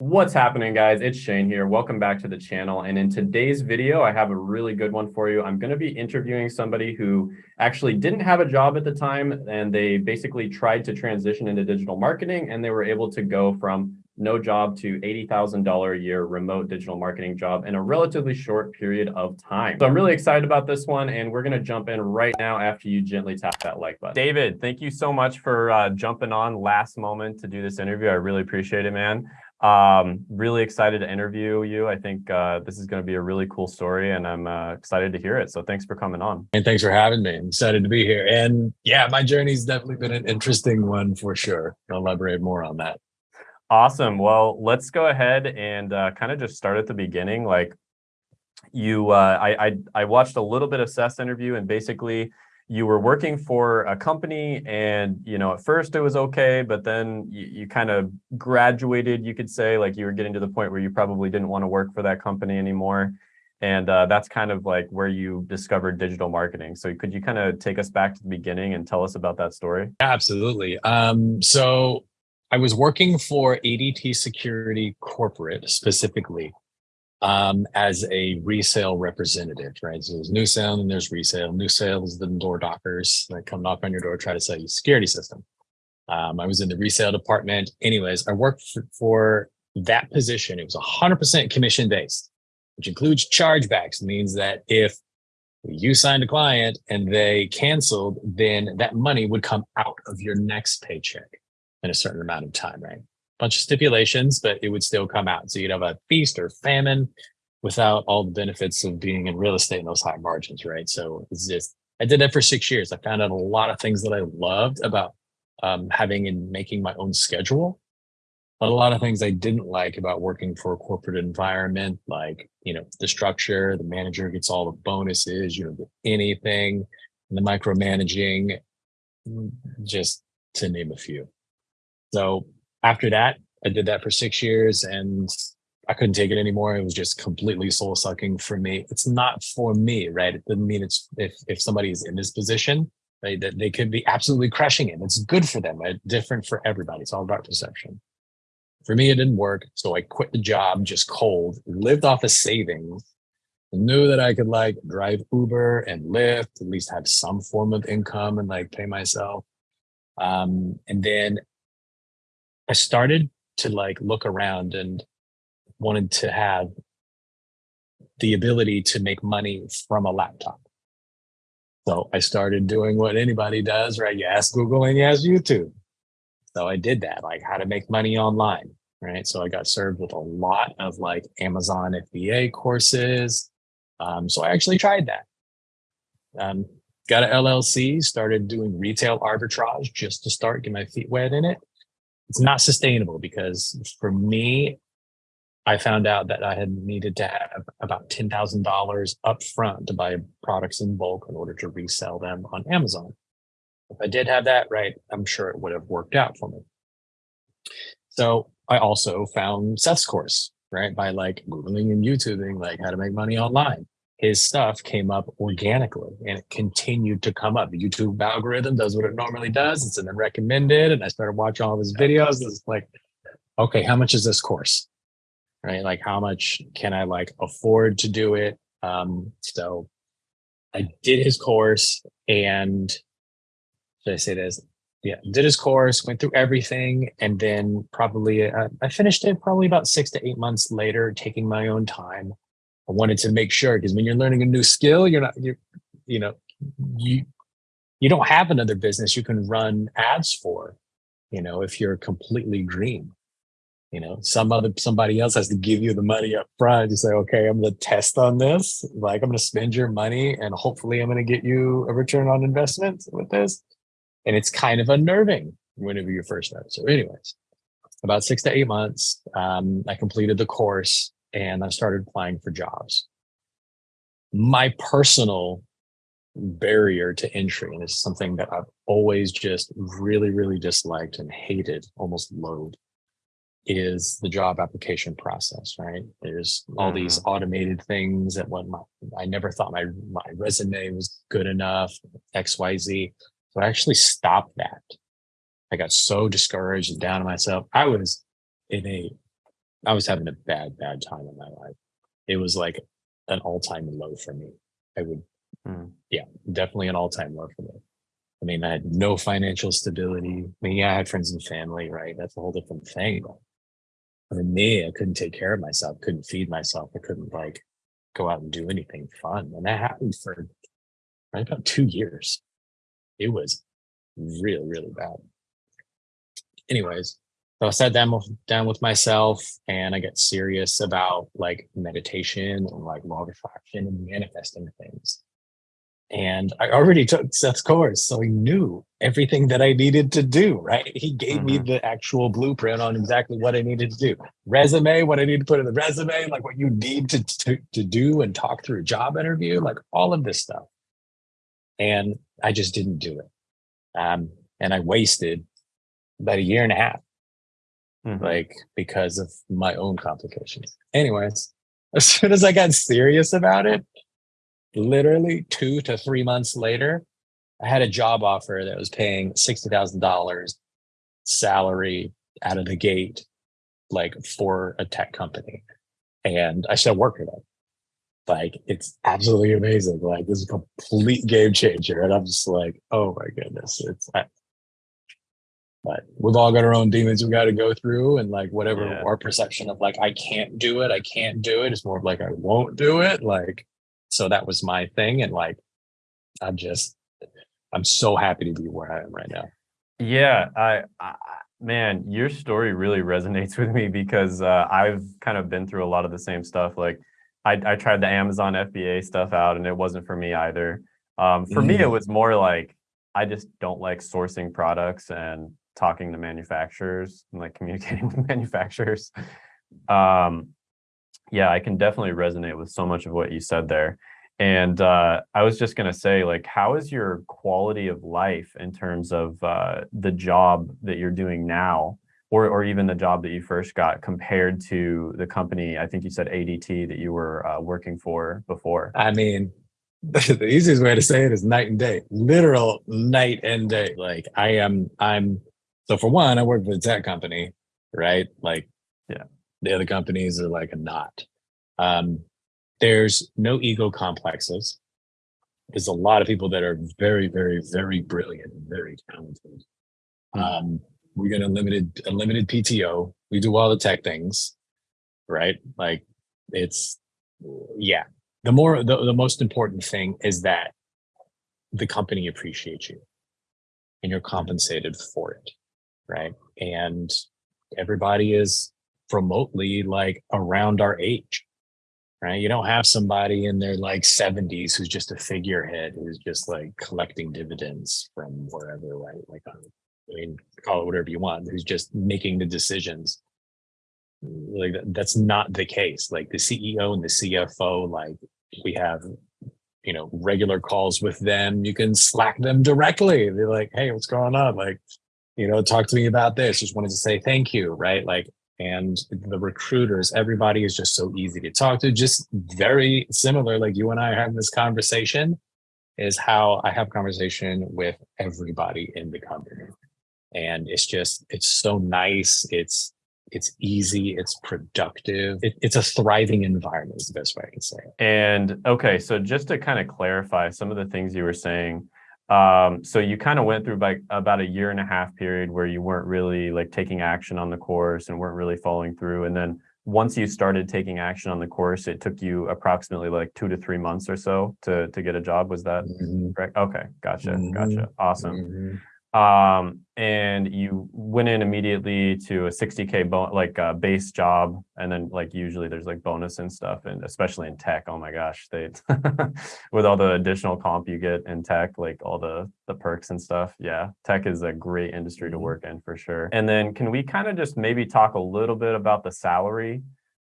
What's happening guys? It's Shane here. Welcome back to the channel. And in today's video, I have a really good one for you. I'm going to be interviewing somebody who actually didn't have a job at the time and they basically tried to transition into digital marketing and they were able to go from no job to $80,000 a year remote digital marketing job in a relatively short period of time. So I'm really excited about this one and we're going to jump in right now after you gently tap that like button. David, thank you so much for uh, jumping on last moment to do this interview. I really appreciate it, man. Um, really excited to interview you. I think uh, this is going to be a really cool story and I'm uh, excited to hear it. So thanks for coming on. And thanks for having me. I'm excited to be here. And yeah, my journey's definitely been an interesting one for sure. I'll elaborate more on that. Awesome. Well, let's go ahead and uh, kind of just start at the beginning. Like you, uh, I, I, I watched a little bit of Seth's interview and basically you were working for a company and, you know, at first it was okay, but then you, you kind of graduated, you could say, like you were getting to the point where you probably didn't want to work for that company anymore. And uh, that's kind of like where you discovered digital marketing. So could you kind of take us back to the beginning and tell us about that story? Absolutely. Um, so I was working for ADT Security Corporate specifically um, as a resale representative, right? So there's new sale and there's resale. New sale is the door knockers that come knock on your door, try to sell you security system. Um, I was in the resale department. Anyways, I worked for, that position. It was 100% commission based, which includes chargebacks. Means that if you signed a client and they canceled, then that money would come out of your next paycheck in a certain amount of time, right? Bunch of stipulations, but it would still come out. So you'd have a feast or famine without all the benefits of being in real estate and those high margins, right? So it's just, I did that for six years. I found out a lot of things that I loved about um, having and making my own schedule, but a lot of things I didn't like about working for a corporate environment, like, you know, the structure, the manager gets all the bonuses, you don't get anything, and the micromanaging, mm, just to name a few. So after that, I did that for six years and I couldn't take it anymore. It was just completely soul sucking for me. It's not for me, right? It doesn't mean it's if if somebody's in this position, right, that they could be absolutely crushing it. It's good for them, right? Different for everybody. It's all about perception. For me, it didn't work. So I quit the job just cold, lived off of savings, knew that I could like drive Uber and Lyft, at least have some form of income and like pay myself. Um, and then I started to like look around and wanted to have the ability to make money from a laptop. So I started doing what anybody does, right? You ask Google and you ask YouTube. So I did that, like how to make money online, right? So I got served with a lot of like Amazon FBA courses. Um, so I actually tried that. Um, got an LLC, started doing retail arbitrage just to start, get my feet wet in it it's not sustainable because for me, I found out that I had needed to have about $10,000 upfront to buy products in bulk in order to resell them on Amazon. If I did have that right, I'm sure it would have worked out for me. So I also found Seth's course, right? By like Googling and YouTubing, like how to make money online his stuff came up organically and it continued to come up. The YouTube algorithm does what it normally does. It's in the recommended. And I started watching all of his videos. It's like, okay, how much is this course? Right? Like how much can I like afford to do it? Um, so I did his course and should I say this? Yeah, did his course, went through everything, and then probably uh, I finished it probably about six to eight months later, taking my own time I wanted to make sure because when you're learning a new skill, you're not you you know you you don't have another business you can run ads for. You know, if you're completely green, you know, some other somebody else has to give you the money up front. You say, okay, I'm to test on this. Like I'm to spend your money, and hopefully, I'm going to get you a return on investment with this. And it's kind of unnerving whenever you first start. So, anyways, about six to eight months, um, I completed the course and I started applying for jobs. My personal barrier to entry, and it's something that I've always just really, really disliked and hated, almost loathed, is the job application process, right? There's all these mm-hmm. automated things that when my, I never thought my, my resume was good enough, XYZ. So I actually stopped that. I got so discouraged and down on myself. I was in a I was having a bad, bad time in my life. It was like an all-time low for me. I would, Hmm. yeah, definitely an all-time low for me. I mean, I had no financial stability. I mean, yeah, I had friends and family, right? That's a whole different thing. But for me, I couldn't take care of myself, couldn't feed myself. I couldn't like go out and do anything fun. And that happened for right about two years. It was really, really bad. Anyways, so I sat down with, down with myself and I got serious about like meditation and like law of attraction and manifesting things. And I already took Seth's course, so he knew everything that I needed to do, right? He gave me Mhm. the actual blueprint on exactly what I needed to do. Resume, what I need to put in the resume, like what you need to, to, to do and talk through a job interview, like all of this stuff. And I just didn't do it. Um, and I wasted about a year and a half Mhm. like because of my own complications. Anyways, as soon as I got serious about it, literally two to three months later, I had a job offer that was paying sixty thousand dollars salary out of the gate, like for a tech company, and I still work for them. Like it's absolutely amazing. Like this is a complete game changer, and I'm just like, oh my goodness, it's. I, but we've all got our own demons we got to go through and like whatever Yeah. our perception of like i can't do it i can't do it it's more of like i won't do it like so that was my thing and like i'm just i'm so happy to be where i am right now Yeah, I, I man, your story really resonates with me because uh, I've kind of been through a lot of the same stuff. Like, I, I tried the Amazon FBA stuff out, and it wasn't for me either. Um, for me, it Mm. was more like I just don't like sourcing products and talking to manufacturers and like communicating with manufacturers. Um, yeah, I can definitely resonate with so much of what you said there. And uh, I was just going to say, like, how is your quality of life in terms of uh, the job that you're doing now, or or even the job that you first got compared to the company? I think you said ADT that you were uh, working for before. i mean the easiest way to say it is night and day literal night and day like i am i'm so for one i work for a tech company right? Like Yeah. the other companies are like a knot um there's no ego complexes. There's a lot of people that are very very very brilliant and very talented. Hmm. um we get unlimited unlimited pto we do all the tech things right? Like it's yeah. The more the, the most important thing is that the company appreciates you and you're compensated for it right? And everybody is remotely like around our age right? You don't have somebody in their like 70s who's just a figurehead who's just like collecting dividends from wherever right? Like um, i mean call it whatever you want who's just making the decisions. Like that's not the case. Like the ceo and the cfo like we have you know regular calls with them. You can slack them directly. They're like hey what's going on? Like you know talk to me about this just wanted to say thank you right? Like and the recruiters everybody is just so easy to talk to. Just very similar like you and i are having this conversation is how i have conversation with everybody in the company. And it's just it's so nice. It's it's easy. It's productive. It, it's a thriving environment is the best way i can say it. And okay, so just to kind of clarify some of the things you were saying, um, so you kind of went through like about a year and a half period where you weren't really like taking action on the course and weren't really following through. And then once you started taking action on the course, it took you approximately like two to three months or so to to get a job. Was that Mhm, correct? Okay, gotcha, Mhm. gotcha, awesome. mhm. Um and you went in immediately to a 60k bon- like uh, base job and then like usually there's like bonus and stuff and especially in tech oh my gosh they with all the additional comp you get in tech like all the the perks and stuff yeah tech is a great industry to Mhm. work in for sure and then can we kind of just maybe talk a little bit about the salary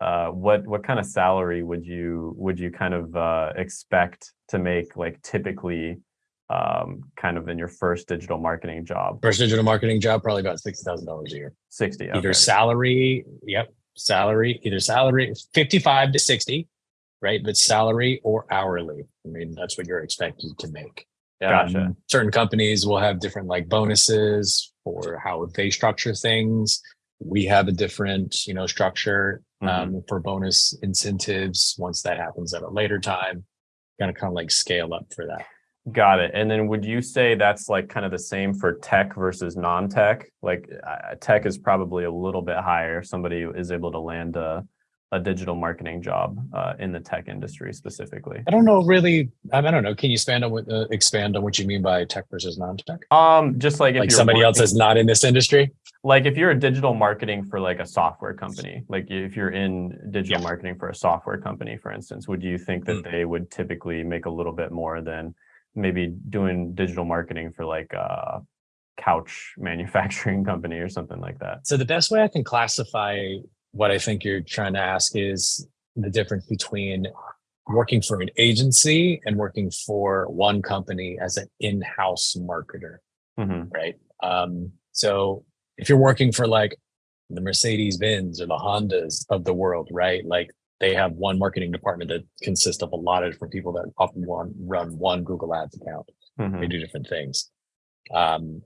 uh what what kind of salary would you would you kind of uh expect to make like typically um, kind of in your first digital marketing job. First digital marketing job, probably about sixty thousand dollars a year. 60. Either salary, yep, salary, either salary, fifty-five to sixty, right? But salary or hourly. I mean, that's what you're expected to make. Gotcha. Um, certain companies will have different like bonuses for how they structure things. we have a different, you know, structure um, for bonus incentives. Once that happens at a later time, kind of kind of like scale up for that. Got it. And then would you say that's like kind of the same for tech versus non-tech? Like uh, tech is probably a little bit higher. Somebody is able to land a, a digital marketing job uh, in the tech industry specifically. I don't know really. I I don't know. Can you expand on what uh, expand on what you mean by tech versus non-tech? Um, just like if Like you're somebody else is not in this industry. like if you're a digital marketing for like a software company, like if you're in digital Yeah. marketing for a software company, for instance, would you think that Mm. they would typically make a little bit more than maybe doing digital marketing for like a couch manufacturing company or something like that? So the best way I can classify what I think you're trying to ask is the difference between working for an agency and working for one company as an in-house marketer, Mhm. right? Um, so if you're working for like the Mercedes Benz or the Hondas of the world, right? Like they have one marketing department that consists of a lot of different people that often one, run one Google Ads account they Mhm. do different things. Um,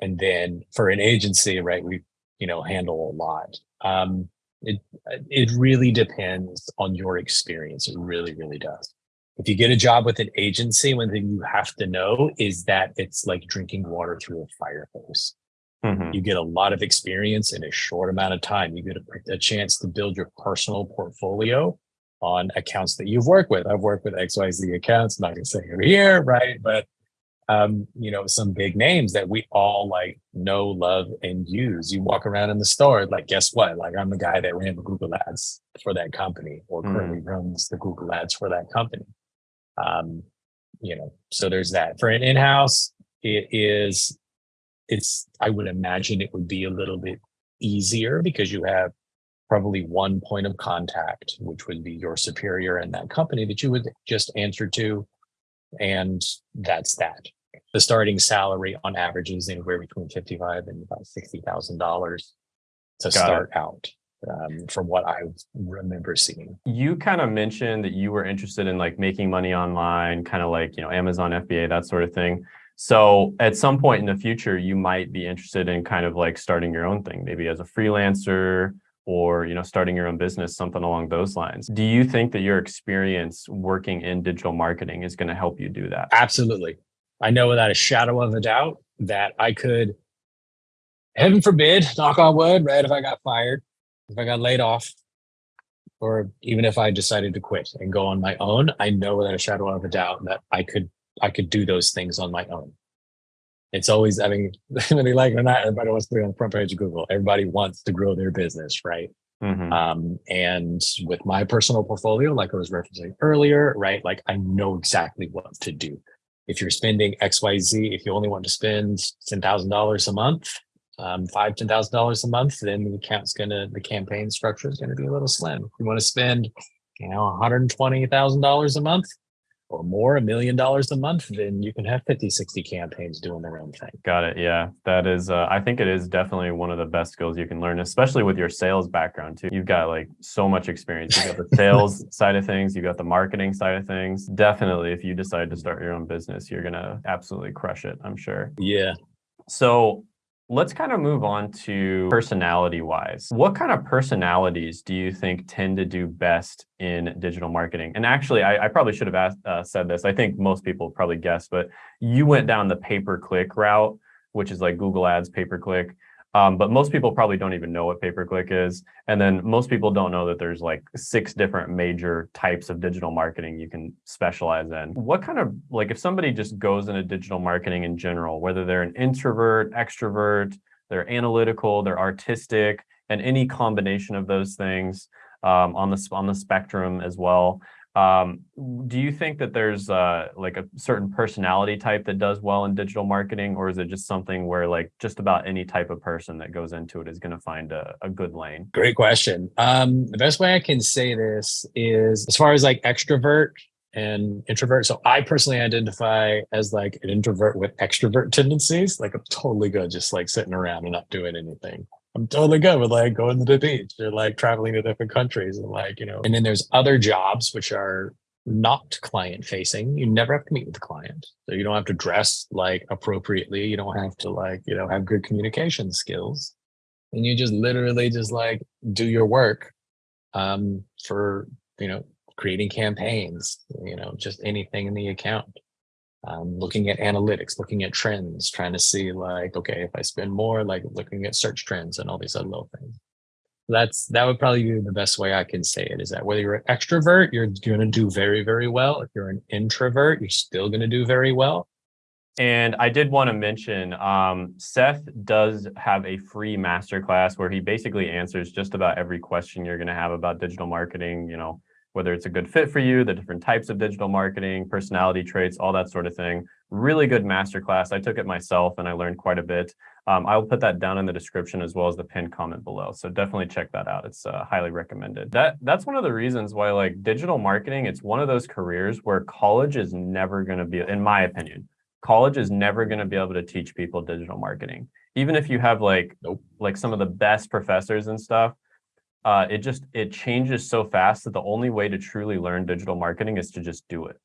and then for an agency, right, we, you know, handle a lot. Um, it, it really depends on your experience. It really, really does. If you get a job with an agency, one thing you have to know is that it's like drinking water through a fire hose. Mhm. You get a lot of experience in a short amount of time. You get a, a chance to build your personal portfolio on accounts that you've worked with. I've worked with XYZ accounts, I'm not gonna say over here, right? But um, you know, some big names that we all like know, love, and use. You walk around in the store, like, guess what? Like, I'm the guy that ran the Google ads for that company or Mm. currently runs the Google ads for that company. Um, you know, so there's that. For an in-house, it is it's I would imagine it would be a little bit easier because you have probably one point of contact, which would be your superior in that company that you would just answer to. And that's that. The starting salary on average is anywhere between 55 and about $60,000 to it. start out um, from what I remember seeing. You kind of mentioned that you were interested in like making money online, kind of like, you know, Amazon FBA, that sort of thing. So at some point in the future, you might be interested in kind of like starting your own thing, maybe as a freelancer or, you know, starting your own business, something along those lines. Do you think that your experience working in digital marketing is going to help you do that? Absolutely. I know without a shadow of a doubt that I could, heaven forbid, knock on wood, right? If I got fired, if I got laid off, or even if I decided to quit and go on my own, I know without a shadow of a doubt that I could, I could do those things on my own. It's always, I mean, whether you like it or not, everybody wants to be on the front page of Google. Everybody wants to grow their business, right? Mhm. Um, and with my personal portfolio, like I was referencing earlier, right? Like I know exactly what to do. If you're spending XYZ, if you only want to spend $10,000 a month, um, five, $10,000 a month, then the account's gonna, the campaign structure is gonna be a little slim. If you want to spend, you know, $120,000 a month or more, a million dollars a month, then you can have 50, 60 campaigns doing their own thing. Got it. Yeah, that is. Uh, I think it is definitely one of the best skills you can learn, especially with your sales background too. You've got like so much experience. You've got the sales side of things. you've got the marketing side of things. Definitely, if you decide to start your own business, you're gonna absolutely crush it. I'm sure. Yeah. So let's kind of move on to personality wise. What kind of personalities do you think tend to do best in digital marketing? And actually, I, I probably should have asked, uh, said this. I think most people probably guessed, but you went down the pay per click route, which is like Google Ads pay per click. Um, but most people probably don't even know what pay per click is. And then most people don't know that there's like six different major types of digital marketing you can specialize in. What kind of like if somebody just goes into digital marketing in general, whether they're an introvert, extrovert, they're analytical, they're artistic, and any combination of those things um, on the on the spectrum as well. Um, do you think that there's uh, like a certain personality type that does well in digital marketing, or is it just something where like just about any type of person that goes into it is going to find a, a good lane? Great question. Um, the best way I can say this is as far as like extrovert and introvert. So I personally identify as like an introvert with extrovert tendencies. Like I'm totally good just like sitting around and not doing anything. I'm totally good with like going to the beach or like traveling to different countries and like, you know, and then there's other jobs which are not client facing. You never have to meet with the client. So you don't have to dress like appropriately. You don't have to like, you know, have good communication skills and you just literally just like do your work um, for, you know, creating campaigns, you know, just anything in the account. Um, looking at analytics, looking at trends, trying to see like, okay, if I spend more, like looking at search trends and all these other little things. That's that would probably be the best way I can say it is that whether you're an extrovert, you're going to do very, very well. If you're an introvert, you're still going to do very well. And I did want to mention, um, Seth does have a free masterclass where he basically answers just about every question you're going to have about digital marketing, you know, whether it's a good fit for you, the different types of digital marketing, personality traits, all that sort of thing. Really good masterclass. I took it myself and I learned quite a bit. Um, I'll put that down in the description as well as the pinned comment below. So definitely check that out. It's uh, highly recommended. That That's one of the reasons why like digital marketing, it's one of those careers where college is never going to be, in my opinion, college is never going to be able to teach people digital marketing. Even if you have like, nope. like some of the best professors and stuff, uh, it just it changes so fast that the only way to truly learn digital marketing is to just do it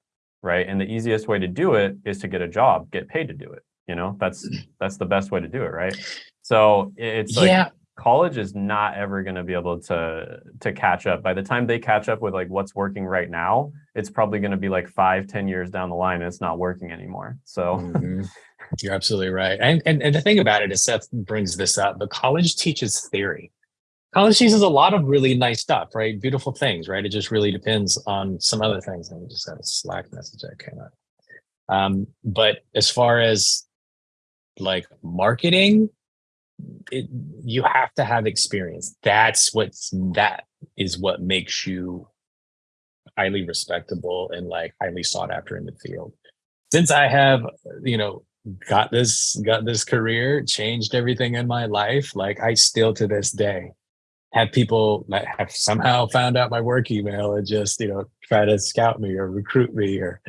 right? And the easiest way to do it is to get a job get paid to do it you know? That's that's the best way to do it right? So it's like yeah. college is not ever going to be able to to catch up. By the time they catch up with like what's working right now it's probably going to be like five ten years down the line and it's not working anymore so. Mm -hmm. you're absolutely right. And, and and the thing about it is seth brings this up the college teaches theory college Cheese is a lot of really nice stuff, right? Beautiful things, right? It just really depends on some other things. And we just got a Slack message that came up. Um, but as far as like marketing, it, you have to have experience. That's what's that is what makes you highly respectable and like highly sought after in the field. Since I have, you know, got this got this career, changed everything in my life, like I still to this day have people have somehow found out my work email and just you know try to scout me or recruit me or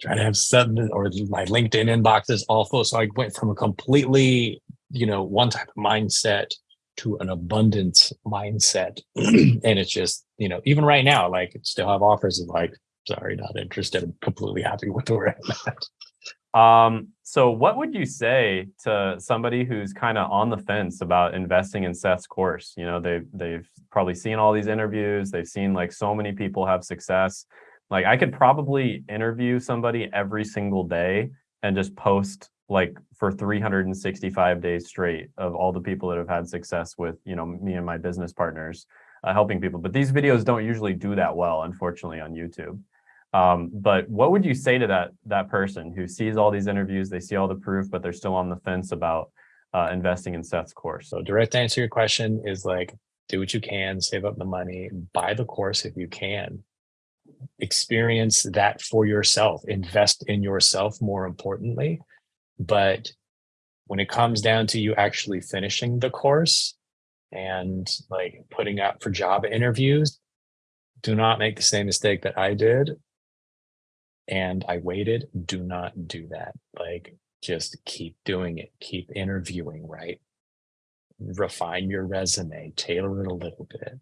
try to have something or my linkedin inbox is all full so i went from a completely you know one type of mindset to an abundance mindset. And it's just you know even right now like still have offers of like sorry not interested. I'm completely happy with where i'm at um, so what would you say to somebody who's kind of on the fence about investing in Seth's course? You know, they've, they've probably seen all these interviews. They've seen like so many people have success. Like I could probably interview somebody every single day and just post like for 365 days straight of all the people that have had success with, you know, me and my business partners uh, helping people. But these videos don't usually do that well, unfortunately, on YouTube. Um, but what would you say to that that person who sees all these interviews, they see all the proof, but they're still on the fence about uh, investing in Seth's course? So direct answer to your question is like, do what you can, save up the money, buy the course if you can, experience that for yourself, invest in yourself more importantly. But when it comes down to you actually finishing the course and like putting up for job interviews, do not make the same mistake that I did and I waited. Do not do that. Like, just keep doing it. Keep interviewing, right? Refine your resume, tailor it a little bit.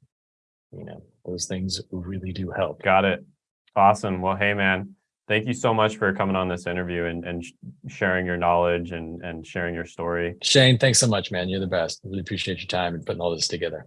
You know, those things really do help. Got it. Awesome. Well, hey, man, thank you so much for coming on this interview and, and sharing your knowledge and, and sharing your story. Shane, thanks so much, man. You're the best. Really appreciate your time and putting all this together.